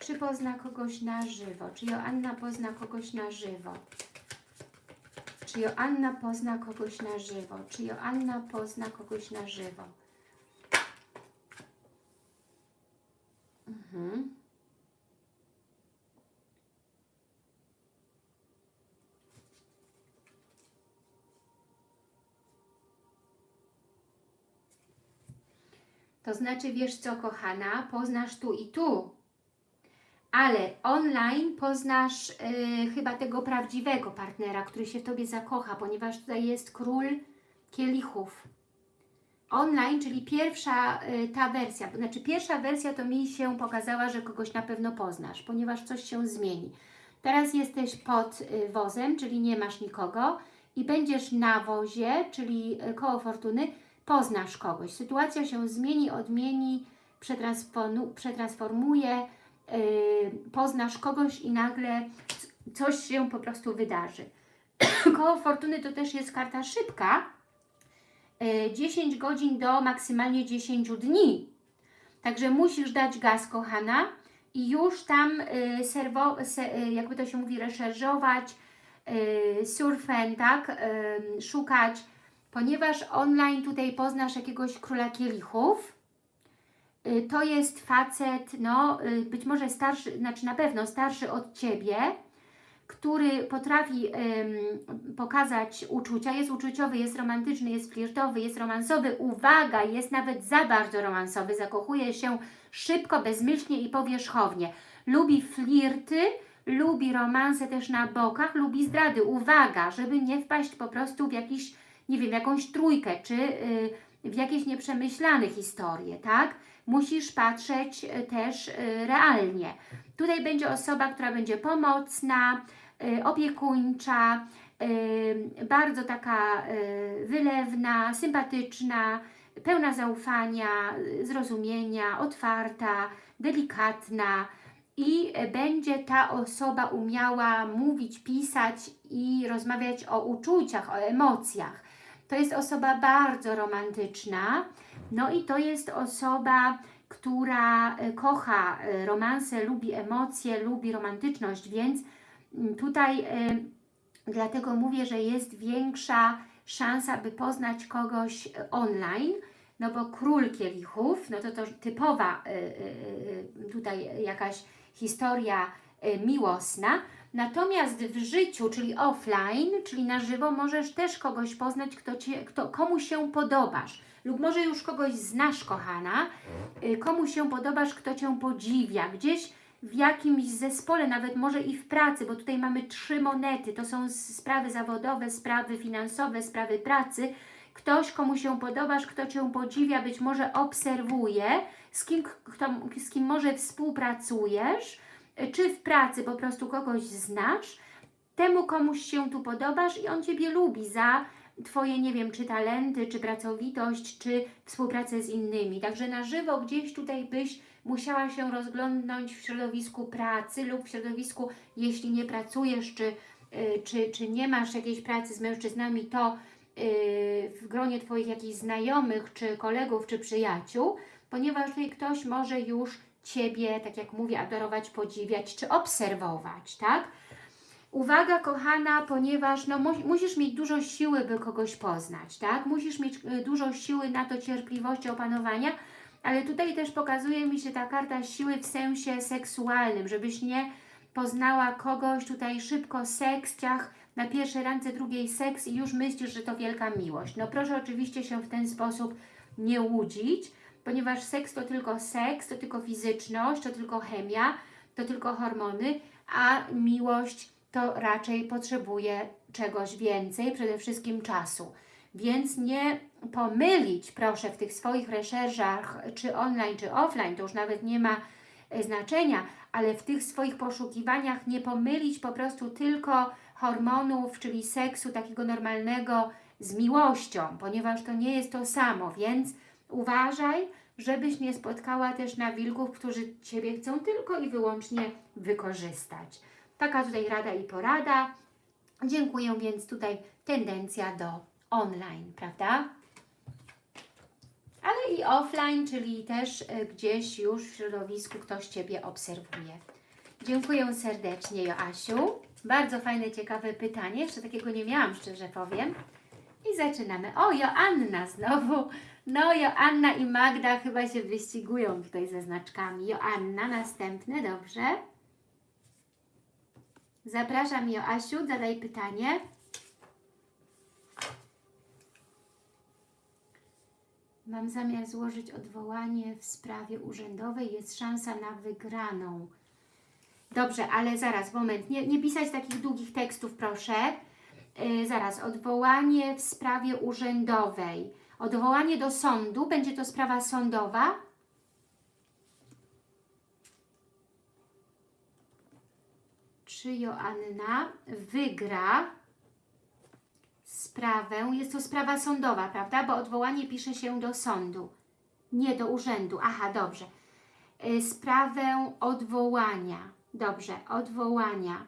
czy pozna kogoś na żywo, czy Joanna pozna kogoś na żywo, czy Joanna pozna kogoś na żywo, czy Joanna pozna kogoś na żywo. Mhm. To znaczy, wiesz co, kochana, poznasz tu i tu, ale online poznasz y, chyba tego prawdziwego partnera, który się w Tobie zakocha, ponieważ tutaj jest król kielichów. Online, czyli pierwsza y, ta wersja, znaczy pierwsza wersja to mi się pokazała, że kogoś na pewno poznasz, ponieważ coś się zmieni. Teraz jesteś pod y, wozem, czyli nie masz nikogo i będziesz na wozie, czyli y, koło fortuny, poznasz kogoś. Sytuacja się zmieni, odmieni, przetransformu- przetransformuje, yy, poznasz kogoś i nagle coś się po prostu wydarzy. Koło fortuny to też jest karta szybka, yy, 10 godzin do maksymalnie 10 dni. Także musisz dać gaz, kochana, i już tam yy, serwo, se, jakby to się mówi, reszerzować, surfen, tak, szukać, ponieważ online tutaj poznasz jakiegoś króla kielichów, y, to jest facet, no y, być może starszy, znaczy na pewno starszy od Ciebie, który potrafi ym, pokazać uczucia, jest uczuciowy, jest romantyczny, jest flirtowy, jest romansowy, uwaga, jest nawet za bardzo romansowy, zakochuje się szybko, bezmyślnie i powierzchownie. Lubi flirty, lubi romanse też na bokach, lubi zdrady. Uwaga, żeby nie wpaść po prostu w jakiś, nie wiem, jakąś trójkę, czy y, w jakieś nieprzemyślane historie, tak? Musisz patrzeć e, też e, realnie. Tutaj będzie osoba, która będzie pomocna, e, opiekuńcza, bardzo taka wylewna, sympatyczna, pełna zaufania, zrozumienia, otwarta, delikatna i będzie ta osoba umiała mówić, pisać i rozmawiać o uczuciach, o emocjach. To jest osoba bardzo romantyczna, no i to jest osoba, która e, kocha e, romanse, lubi emocje, lubi romantyczność, więc mm, tutaj e, dlatego mówię, że jest większa szansa, by poznać kogoś online, no bo król kielichów, no to to typowa tutaj jakaś historia miłosna, Natomiast w życiu, czyli offline, czyli na żywo, możesz też kogoś poznać, kto cię, kto, komu się podobasz. Lub może już kogoś znasz, kochana, y, komu się podobasz, kto Cię podziwia. Gdzieś w jakimś zespole, nawet może i w pracy, bo tutaj mamy trzy monety. To są sprawy zawodowe, sprawy finansowe, sprawy pracy. Ktoś, komu się podobasz, kto Cię podziwia, być może obserwuje, z kim, kto, z kim może współpracujesz, y, czy w pracy po prostu kogoś znasz, temu komuś się tu podobasz i on Ciebie lubi za Twoje, nie wiem, czy talenty, czy pracowitość, czy współpracę z innymi. Także na żywo gdzieś tutaj byś musiała się rozglądnąć w środowisku pracy lub w środowisku, jeśli nie pracujesz, czy, y, czy, czy nie masz jakiejś pracy z mężczyznami, to y, w gronie Twoich jakichś znajomych, czy kolegów, czy przyjaciół, ponieważ tutaj ktoś może już Ciebie, tak jak mówię, adorować, podziwiać, czy obserwować, tak? Uwaga, kochana, ponieważ no, mu, musisz mieć dużo siły, by kogoś poznać, tak? Musisz mieć y, dużo siły na to cierpliwości, opanowania, ale tutaj też pokazuje mi się ta karta siły w sensie seksualnym, żebyś nie poznała kogoś tutaj szybko, seks, ciach, na pierwszej randce, drugiej seks i już myślisz, że to wielka miłość. No proszę oczywiście się w ten sposób nie łudzić, ponieważ seks to tylko seks, to tylko fizyczność, to tylko chemia, to tylko hormony, a miłość to raczej potrzebuje czegoś więcej, przede wszystkim czasu. Więc nie pomylić, proszę, w tych swoich recherchach, czy online, czy offline, to już nawet nie ma e, znaczenia, ale w tych swoich poszukiwaniach nie pomylić po prostu tylko hormonów, czyli seksu takiego normalnego z miłością, ponieważ to nie jest to samo, więc uważaj, żebyś nie spotkała też na wilków, którzy Ciebie chcą tylko i wyłącznie wykorzystać. Taka tutaj rada i porada. Dziękuję, więc tutaj tendencja do online, prawda? Ale i offline, czyli też y, gdzieś już w środowisku ktoś Ciebie obserwuje. Dziękuję serdecznie, Joasiu. Bardzo fajne, ciekawe pytanie. Jeszcze takiego nie miałam, szczerze powiem. I zaczynamy. O, Joanna znowu. No, Joanna i Magda chyba się wyścigują tutaj ze znaczkami. Joanna, następny, dobrze. Zapraszam Joasiu, zadaj pytanie. Mam zamiar złożyć odwołanie w sprawie urzędowej. Jest szansa na wygraną. Dobrze, ale zaraz, moment. Nie, nie pisać takich długich tekstów, proszę. Yy, zaraz, odwołanie w sprawie urzędowej. Odwołanie do sądu. Będzie to sprawa sądowa? Czy Joanna wygra sprawę? Jest to sprawa sądowa, prawda? Bo odwołanie pisze się do sądu, nie do urzędu. Aha, dobrze. Y, Sprawę odwołania. Dobrze, odwołania.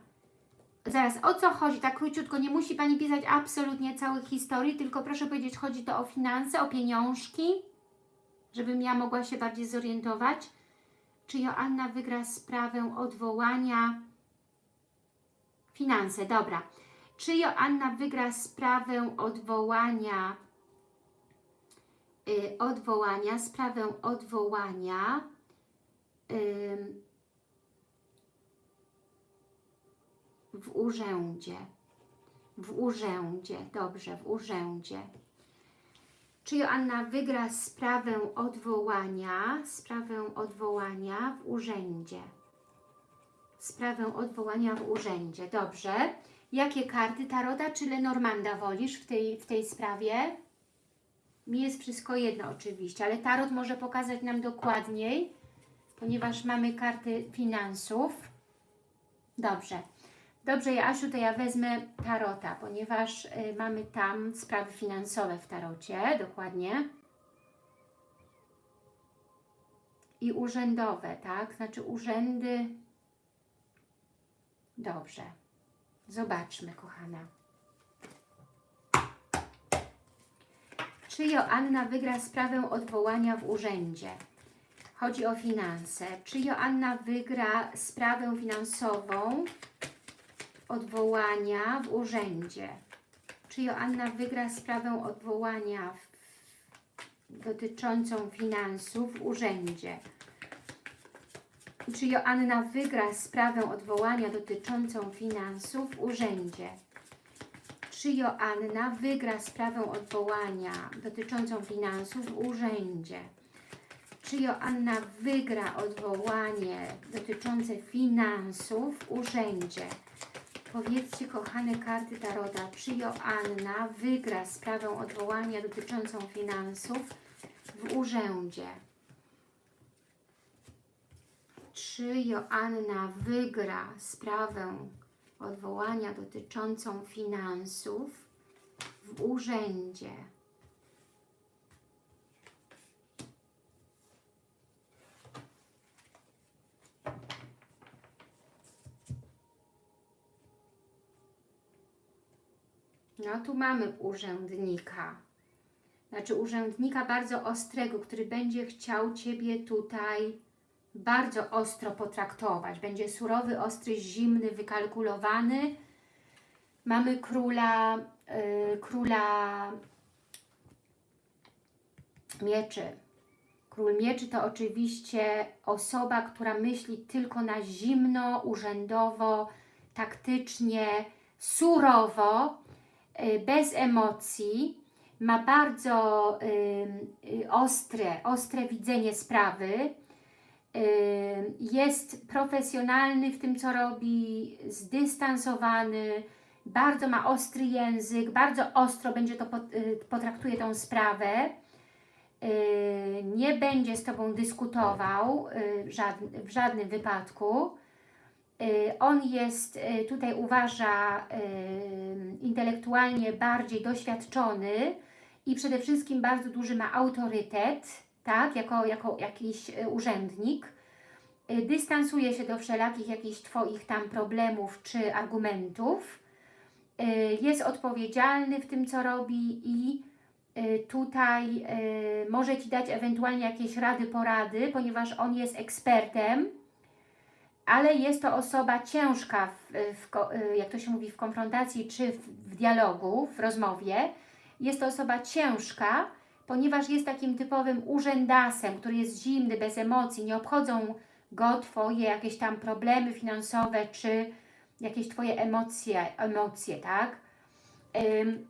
Zaraz, o co chodzi? Tak króciutko, nie musi Pani pisać absolutnie całych historii, tylko proszę powiedzieć, chodzi to o finanse, o pieniążki, żebym ja mogła się bardziej zorientować. Czy Joanna wygra sprawę odwołania? Finanse, dobra. Czy Joanna wygra sprawę odwołania, y, odwołania, sprawę odwołania ym, w urzędzie? W urzędzie, dobrze, w urzędzie. Czy Joanna wygra sprawę odwołania, sprawę odwołania w urzędzie? Sprawę odwołania w urzędzie, dobrze. Jakie karty, Tarota czy Lenormanda wolisz w tej, w tej sprawie? Mi jest wszystko jedno oczywiście, ale Tarot może pokazać nam dokładniej, ponieważ mamy karty finansów. Dobrze. Dobrze, Jasiu, to ja wezmę Tarota, ponieważ y, mamy tam sprawy finansowe w Tarocie, dokładnie. I urzędowe, tak? Znaczy urzędy... Dobrze. Zobaczmy, kochana. Czy Joanna wygra sprawę odwołania w urzędzie? Chodzi o finanse. Czy Joanna wygra sprawę finansową odwołania w urzędzie? Czy Joanna wygra sprawę odwołania dotyczącą finansów w urzędzie? Czy Joanna wygra sprawę odwołania dotyczącą finansów w urzędzie? Czy Joanna wygra sprawę odwołania dotyczącą finansów w urzędzie? Czy Joanna wygra odwołanie dotyczące finansów w urzędzie? Powiedzcie, kochane karty Tarota, czy Joanna wygra sprawę odwołania dotyczącą finansów w urzędzie? Czy Joanna wygra sprawę odwołania dotyczącą finansów w urzędzie? No tu mamy urzędnika. Znaczy urzędnika bardzo ostrego, który będzie chciał Ciebie tutaj bardzo ostro potraktować. Będzie surowy, ostry, zimny, wykalkulowany. Mamy króla, yy, króla mieczy. Król mieczy to oczywiście osoba, która myśli tylko na zimno, urzędowo, taktycznie, surowo, yy, bez emocji. Ma bardzo yy, ostre, ostre widzenie sprawy jest profesjonalny w tym, co robi, zdystansowany, bardzo ma ostry język, bardzo ostro będzie to y, potraktuje tą sprawę, nie będzie z Tobą dyskutował y, w żadnym wypadku. On jest, y, tutaj uważa, intelektualnie bardziej doświadczony i przede wszystkim bardzo duży ma autorytet, tak, jako, jako jakiś e, urzędnik, e, dystansuje się do wszelakich jakichś Twoich tam problemów czy argumentów, e, jest odpowiedzialny w tym, co robi i tutaj może Ci dać ewentualnie jakieś rady, porady, ponieważ on jest ekspertem, ale jest to osoba ciężka, w, w, jak to się mówi, w konfrontacji czy w, w dialogu, w rozmowie. Jest to osoba ciężka, ponieważ jest takim typowym urzędasem, który jest zimny, bez emocji, nie obchodzą go Twoje jakieś tam problemy finansowe, czy jakieś Twoje emocje, emocje tak? Ym,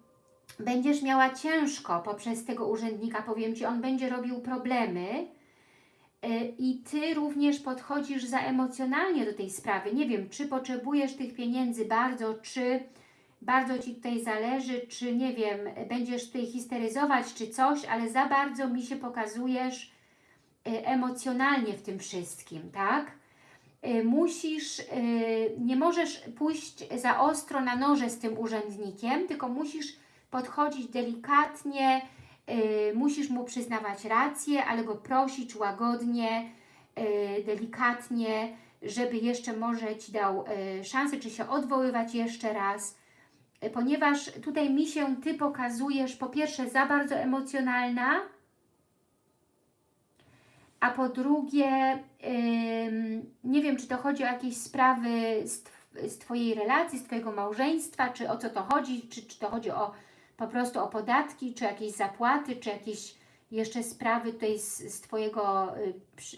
będziesz miała ciężko poprzez tego urzędnika, powiem Ci, on będzie robił problemy yy, i Ty również podchodzisz za emocjonalnie do tej sprawy. Nie wiem, czy potrzebujesz tych pieniędzy bardzo, czy bardzo Ci tutaj zależy, czy nie wiem, będziesz tutaj histeryzować, czy coś, ale za bardzo mi się pokazujesz y, emocjonalnie w tym wszystkim, tak? Y, musisz, y, nie możesz pójść za ostro na noże z tym urzędnikiem, tylko musisz podchodzić delikatnie, musisz mu przyznawać rację, ale go prosić łagodnie, delikatnie, żeby jeszcze może Ci dał szansę, czy się odwoływać jeszcze raz, ponieważ tutaj mi się Ty pokazujesz po pierwsze za bardzo emocjonalna, a po drugie nie wiem, czy to chodzi o jakieś sprawy z, z Twojej relacji, z Twojego małżeństwa, czy o co to chodzi, czy, czy to chodzi o po prostu o podatki, czy jakieś zapłaty, czy jakieś jeszcze sprawy tutaj z, z Twojego y,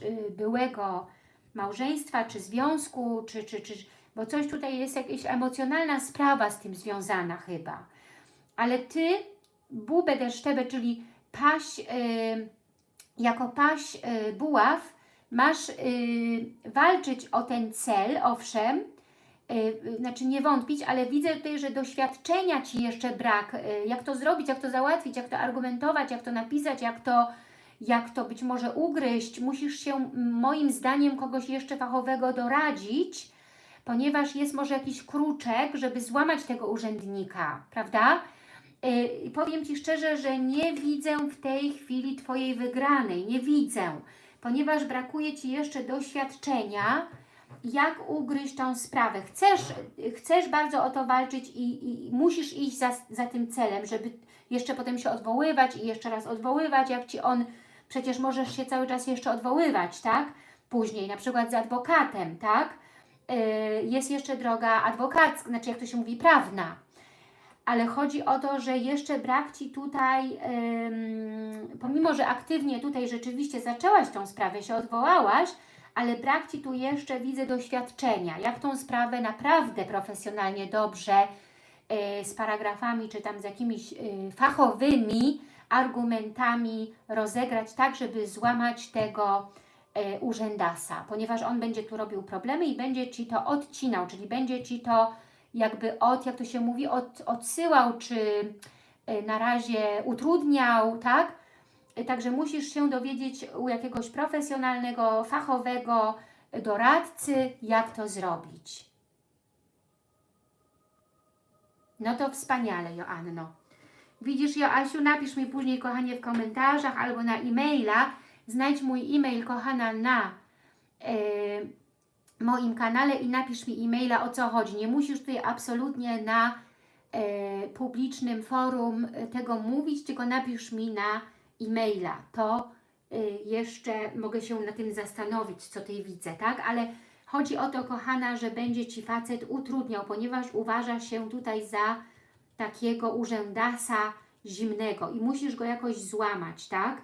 y, byłego małżeństwa, czy związku, czy, czy, czy, bo coś tutaj jest jakaś emocjonalna sprawa z tym związana chyba. Ale Ty, bubę deszczebę, czyli paś, yy, jako paś yy, buław, masz yy, walczyć o ten cel, owszem, y, znaczy nie wątpić, ale widzę tutaj, że doświadczenia Ci jeszcze brak, y, jak to zrobić, jak to załatwić, jak to argumentować, jak to napisać, jak to, jak to być może ugryźć. Musisz się moim zdaniem kogoś jeszcze fachowego doradzić, ponieważ jest może jakiś kruczek, żeby złamać tego urzędnika, prawda? Y, powiem Ci szczerze, że nie widzę w tej chwili Twojej wygranej, nie widzę, ponieważ brakuje Ci jeszcze doświadczenia, jak ugryźć tą sprawę. Chcesz, chcesz bardzo o to walczyć i, i musisz iść za, za tym celem, żeby jeszcze potem się odwoływać i jeszcze raz odwoływać, jak Ci on, przecież możesz się cały czas jeszcze odwoływać, tak? Później, na przykład z adwokatem, tak? Yy, jest jeszcze droga adwokacka, znaczy jak to się mówi, prawna. Ale chodzi o to, że jeszcze brak Ci tutaj, pomimo, że aktywnie tutaj rzeczywiście zaczęłaś tą sprawę, się odwołałaś, ale brak Ci tu jeszcze, widzę, doświadczenia, jak tą sprawę naprawdę profesjonalnie, dobrze, y, z paragrafami, czy tam z jakimiś y, fachowymi argumentami rozegrać tak, żeby złamać tego y, urzędasa, ponieważ on będzie tu robił problemy i będzie Ci to odcinał, czyli będzie Ci to jakby od, jak to się mówi, od, odsyłał, czy y, na razie utrudniał, tak? Także musisz się dowiedzieć u jakiegoś profesjonalnego, fachowego doradcy, jak to zrobić. No to wspaniale, Joanno. Widzisz, Joasiu, napisz mi później, kochanie, w komentarzach albo na e-maila. Znajdź mój e-mail, kochana, na yy, moim kanale i napisz mi e-maila, o co chodzi. Nie musisz tutaj absolutnie na yy, publicznym forum tego mówić, tylko napisz mi na e-maila, to y, jeszcze mogę się na tym zastanowić, co tutaj widzę, tak? Ale chodzi o to, kochana, że będzie Ci facet utrudniał, ponieważ uważa się tutaj za takiego urzędasa zimnego i musisz go jakoś złamać, tak?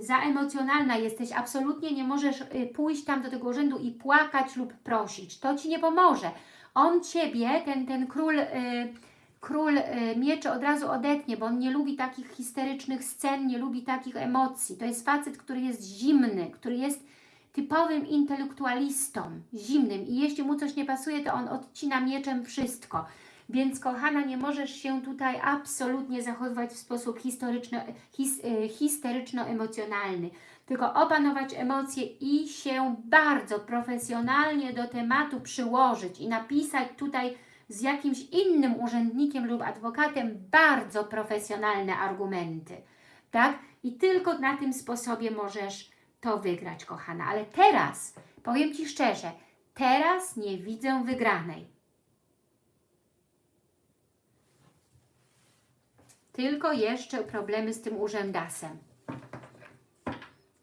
Za emocjonalna jesteś, absolutnie nie możesz y, pójść tam do tego urzędu i płakać lub prosić. To Ci nie pomoże. On Ciebie, ten, ten król... Yy, król y, mieczy od razu odetnie, bo on nie lubi takich histerycznych scen, nie lubi takich emocji. To jest facet, który jest zimny, który jest typowym intelektualistą, zimnym i jeśli mu coś nie pasuje, to on odcina mieczem wszystko. Więc kochana, nie możesz się tutaj absolutnie zachowywać w sposób historyczno, his, y, histeryczno-emocjonalny, tylko opanować emocje i się bardzo profesjonalnie do tematu przyłożyć i napisać tutaj z jakimś innym urzędnikiem lub adwokatem bardzo profesjonalne argumenty, tak? I tylko na tym sposobie możesz to wygrać, kochana. Ale teraz, powiem Ci szczerze, teraz nie widzę wygranej. Tylko jeszcze problemy z tym urzędasem.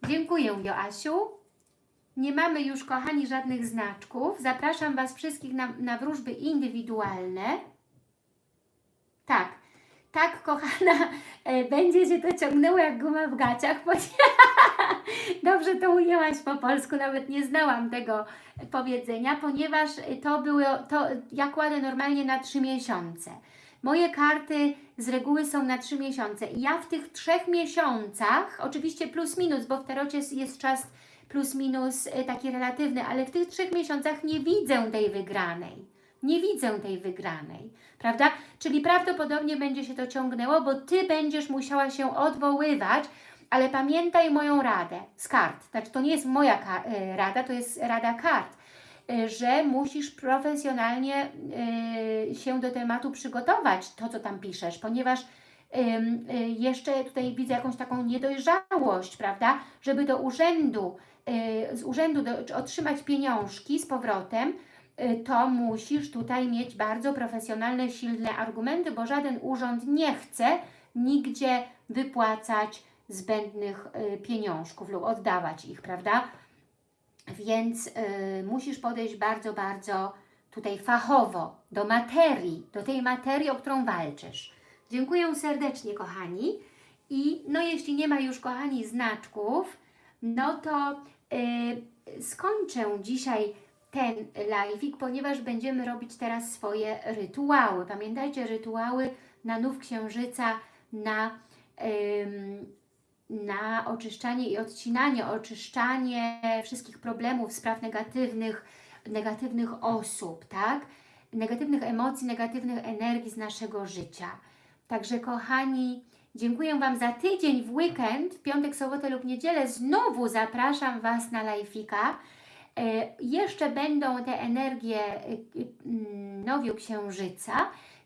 Dziękuję, Joasiu. Nie mamy już, kochani, żadnych znaczków. Zapraszam Was wszystkich na, na wróżby indywidualne. Tak, tak, kochana, e, będzie się to ciągnęło jak guma w gaciach. Dobrze to ujęłaś po polsku, nawet nie znałam tego powiedzenia, ponieważ to było, to ja kładę normalnie na trzy miesiące. Moje karty z reguły są na trzy miesiące i ja w tych trzech miesiącach, oczywiście plus minus, bo w tarocie jest czas plus minus y, taki relatywny, ale w tych trzech miesiącach nie widzę tej wygranej. Nie widzę tej wygranej, prawda? Czyli prawdopodobnie będzie się to ciągnęło, bo Ty będziesz musiała się odwoływać, ale pamiętaj moją radę z kart. Znaczy, to nie jest moja y, rada, to jest rada kart, że musisz profesjonalnie się do tematu przygotować, to co tam piszesz, ponieważ jeszcze tutaj widzę jakąś taką niedojrzałość, prawda, żeby do urzędu z urzędu do, otrzymać pieniążki z powrotem, to musisz tutaj mieć bardzo profesjonalne, silne argumenty, bo żaden urząd nie chce nigdzie wypłacać zbędnych pieniążków lub oddawać ich, prawda? Więc y, musisz podejść bardzo, bardzo tutaj fachowo do materii, do tej materii, o którą walczysz. Dziękuję serdecznie, kochani. I no jeśli nie ma już, kochani, znaczków, no to y, skończę dzisiaj ten live'ik, ponieważ będziemy robić teraz swoje rytuały. Pamiętajcie, rytuały na nów księżyca, na, na oczyszczanie i odcinanie, oczyszczanie wszystkich problemów, spraw negatywnych, negatywnych osób, tak? Negatywnych emocji, negatywnych energii z naszego życia. Także kochani, dziękuję Wam za tydzień w weekend, w piątek, sobotę lub niedzielę. Znowu zapraszam Was na lajfika. E, jeszcze będą te energie e, e, mm, nowiu księżyca,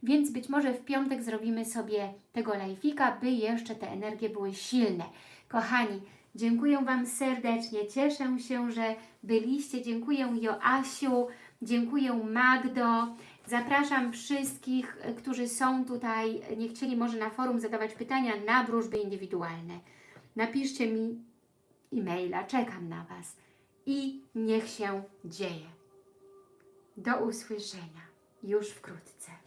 więc być może w piątek zrobimy sobie tego lajfika, by jeszcze te energie były silne. Kochani, dziękuję Wam serdecznie, cieszę się, że byliście, dziękuję Joasiu, dziękuję Magdo, zapraszam wszystkich, e, którzy są tutaj, nie chcieli może na forum zadawać pytania na wróżby indywidualne. Napiszcie mi e-maila, czekam na Was i niech się dzieje. Do usłyszenia już wkrótce.